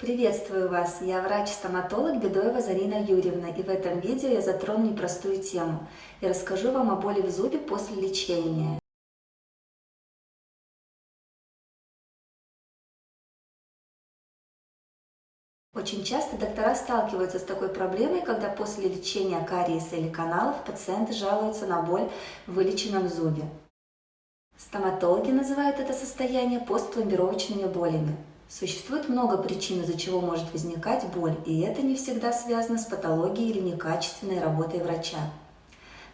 Приветствую вас! Я врач-стоматолог Бедоева Зарина Юрьевна, и в этом видео я затрону непростую тему и расскажу вам о боли в зубе после лечения. Очень часто доктора сталкиваются с такой проблемой, когда после лечения кариеса или каналов пациенты жалуются на боль в вылеченном зубе. Стоматологи называют это состояние постпломбировочными болями. Существует много причин, из-за чего может возникать боль, и это не всегда связано с патологией или некачественной работой врача.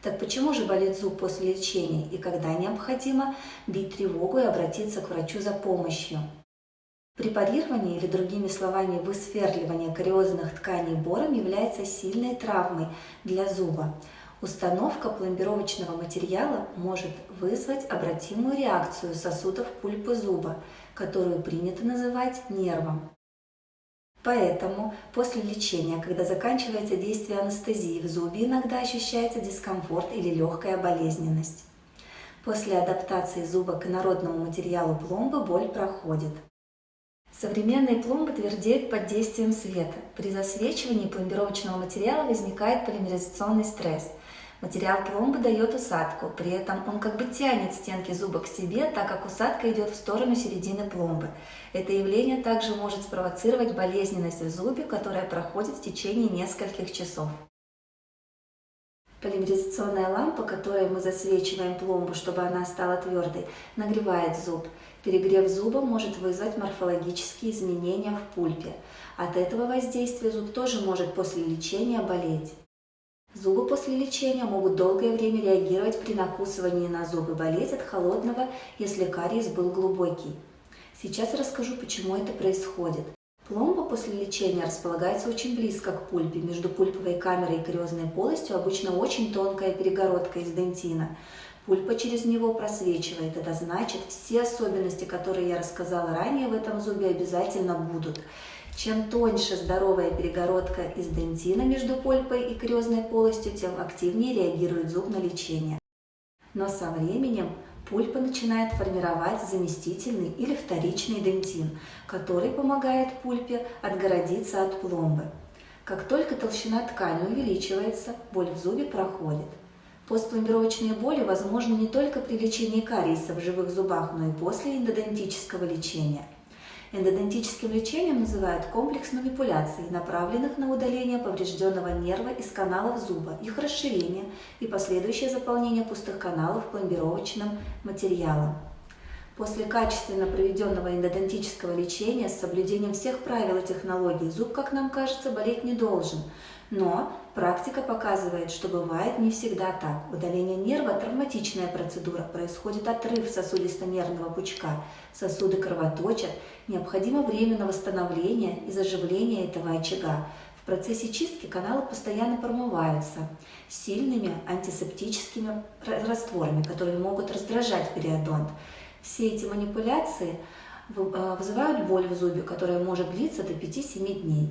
Так почему же болит зуб после лечения и когда необходимо бить тревогу и обратиться к врачу за помощью? Препарирование или другими словами высверливание кариозных тканей бором является сильной травмой для зуба. Установка пломбировочного материала может вызвать обратимую реакцию сосудов пульпы зуба, которую принято называть нервом. Поэтому после лечения, когда заканчивается действие анестезии, в зубе иногда ощущается дискомфорт или легкая болезненность. После адаптации зуба к народному материалу пломбы боль проходит. Современные пломбы твердеют под действием света. При засвечивании пломбировочного материала возникает полимеризационный стресс – Материал пломбы дает усадку, при этом он как бы тянет стенки зуба к себе, так как усадка идет в сторону середины пломбы. Это явление также может спровоцировать болезненность в зубе, которая проходит в течение нескольких часов. Полимеризационная лампа, которой мы засвечиваем пломбу, чтобы она стала твердой, нагревает зуб. Перегрев зуба может вызвать морфологические изменения в пульпе. От этого воздействия зуб тоже может после лечения болеть. Зубы после лечения могут долгое время реагировать при накусывании на зубы, болеть от холодного, если кариес был глубокий. Сейчас расскажу, почему это происходит. Пломба после лечения располагается очень близко к пульпе. Между пульповой камерой и кариозной полостью обычно очень тонкая перегородка из дентина. Пульпа через него просвечивает. Это значит, все особенности, которые я рассказала ранее в этом зубе, обязательно будут. Чем тоньше здоровая перегородка из дентина между пульпой и кариозной полостью, тем активнее реагирует зуб на лечение. Но со временем пульпа начинает формировать заместительный или вторичный дентин, который помогает пульпе отгородиться от пломбы. Как только толщина ткани увеличивается, боль в зубе проходит. Постпломбировочные боли возможны не только при лечении кариеса в живых зубах, но и после эндодонтического лечения – Эндодонтическим лечением называют комплекс манипуляций, направленных на удаление поврежденного нерва из каналов зуба, их расширение и последующее заполнение пустых каналов пломбировочным материалом. После качественно проведенного эндодонтического лечения с соблюдением всех правил и технологий зуб, как нам кажется, болеть не должен – но практика показывает, что бывает не всегда так. Удаление нерва – травматичная процедура, происходит отрыв сосудисто-нервного пучка, сосуды кровоточат, необходимо время на восстановление и заживление этого очага. В процессе чистки каналы постоянно промываются сильными антисептическими растворами, которые могут раздражать периодонт. Все эти манипуляции э, вызывают боль в зубе, которая может длиться до 5-7 дней.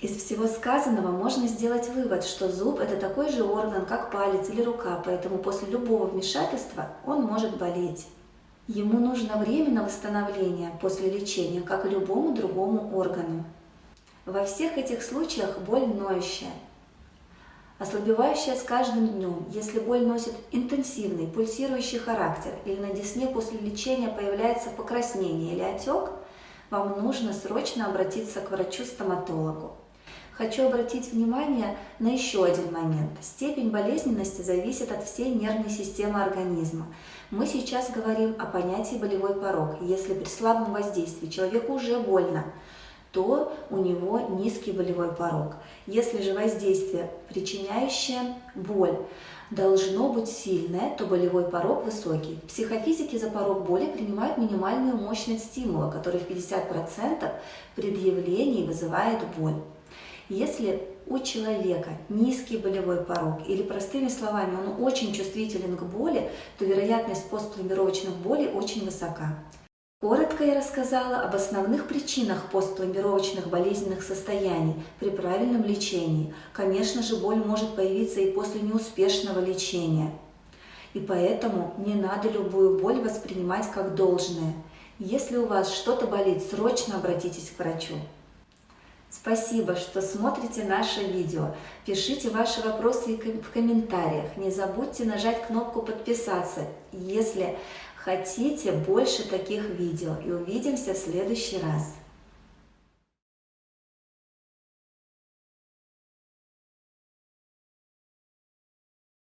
Из всего сказанного можно сделать вывод, что зуб – это такой же орган, как палец или рука, поэтому после любого вмешательства он может болеть. Ему нужно время на восстановление после лечения, как и любому другому органу. Во всех этих случаях боль ноющая, ослабевающая с каждым днем. Если боль носит интенсивный, пульсирующий характер или на десне после лечения появляется покраснение или отек, вам нужно срочно обратиться к врачу-стоматологу. Хочу обратить внимание на еще один момент. Степень болезненности зависит от всей нервной системы организма. Мы сейчас говорим о понятии болевой порог. Если при слабом воздействии человеку уже больно, то у него низкий болевой порог. Если же воздействие, причиняющее боль, должно быть сильное, то болевой порог высокий. В психофизике за порог боли принимают минимальную мощность стимула, который в 50% предъявлений вызывает боль. Если у человека низкий болевой порог или, простыми словами, он очень чувствителен к боли, то вероятность постпломбировочных болей очень высока. Коротко я рассказала об основных причинах постпломбировочных болезненных состояний при правильном лечении. Конечно же, боль может появиться и после неуспешного лечения. И поэтому не надо любую боль воспринимать как должное. Если у вас что-то болит, срочно обратитесь к врачу. Спасибо, что смотрите наше видео. Пишите ваши вопросы в комментариях. Не забудьте нажать кнопку подписаться, если хотите больше таких видео. И увидимся в следующий раз.